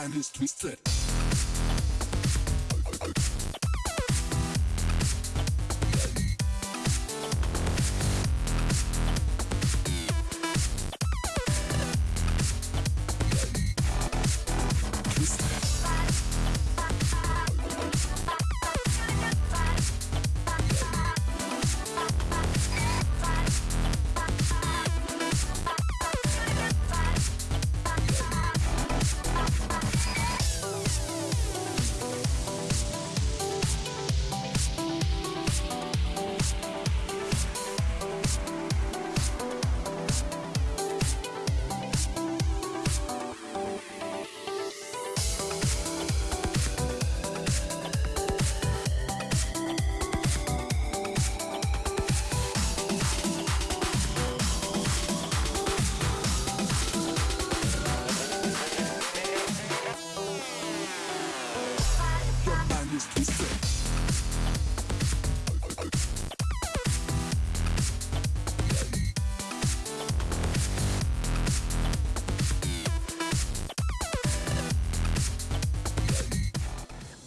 time is twisted.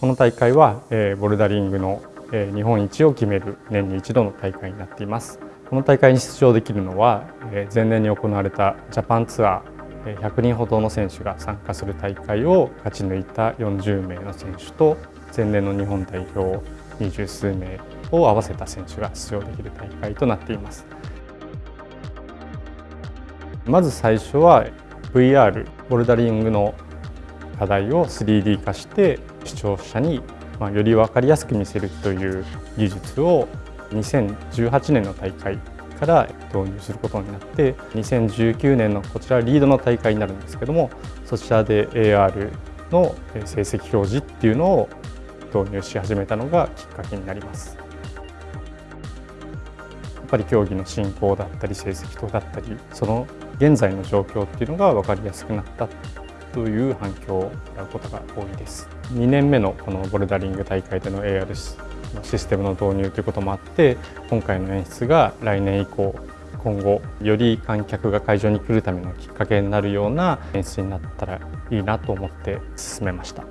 この大会は、えーボルダリングの、えー日本一を決める年に一度の大会になっています。この大会に出場できるのは、えー前年に行われたジャパンツアーえー100人ほどの選手が参加する大会を勝ち抜いた40名の選手と前年の日本代表二十数名を合わせた選手が出場できる大会となっています。まず最初は VR ボルダリングの課題を 3D 化して視聴者にまより分かりやすく見せるという技術を2018年の大会から導入することになって2019年のこちらリードの大会になるんですけどもそちらで AR の成績表示っていうのを導入し始めたのがきっかけになります。やっぱり競技の進行だったり成績表だったりその現在の状況っていうのが分かりやすくなったという反響をもらうことが多いです。2年目のこのボルダリング大会での AR のシステムの導入ということもあって今回の演出が来年以降今後より観客が会場に来るためのきっかけになるような演出になったらいいなと思って進めました。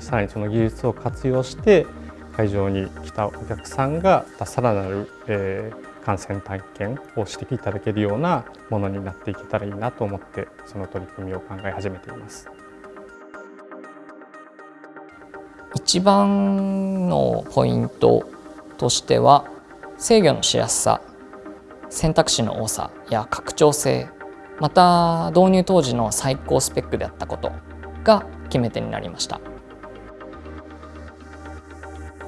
さらにその技術を活用して会場に来たお客さんがさらなる、えー感染体験をしていただけるようなものになっていけたらいいなと思ってその取り組みを考え始めています。一番のポイントとしては制御のしやすさ選択肢の多さや拡張性また導入当時の最高スペックであったことが決め手になりました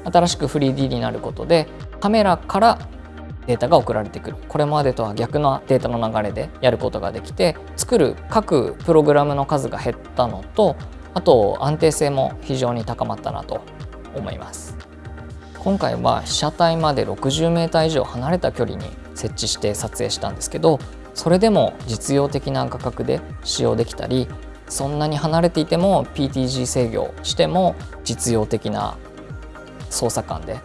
新しく 3D になることでカメラからデータが送られてくる。これまでとは逆なデータの流れでやることができて作る各プログラムの数が減ったのとあと安定性も非常に高まったなと思います。今回は被写体まで 60m 以上離れた距離に設置して撮影したんですけどそれでも実用的な価格で使用できたりそんなに離れていても PTG 制御しても実用的な操作感で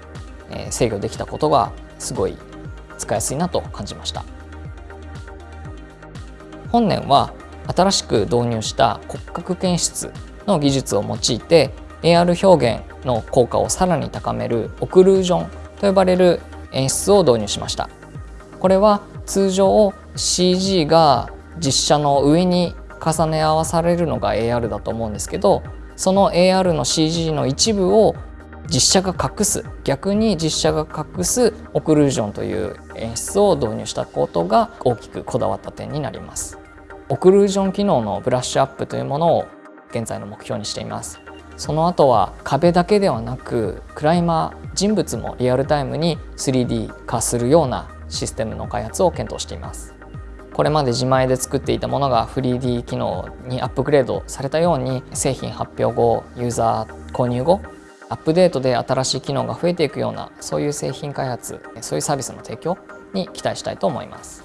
制御できたことがすごい使いやすいなと感じました。本年は新しく導入した骨格検出の技術を用いて AR 表現の効果をさらに高めるオクルージョンと呼ばれる演出を導入しました。これは通常 CG が実写の上に重ね合わされるのが AR だと思うんですけどその AR の CG の一部を実写が隠す。逆に実写が隠すオクルージョンという演出を導入したことが大きくこだわった点になります。オクルージョン機能のブラッシュアップというものを現在の目標にしています。その後は壁だけではなくクライマー人物もリアルタイムに 3D 化するようなシステムの開発を検討しています。これまで自前で作っていたものが 3D 機能にアップグレードされたように製品発表後ユーザー購入後アップデートで新しい機能が増えていくようなそういう製品開発そういうサービスの提供に期待したいと思います。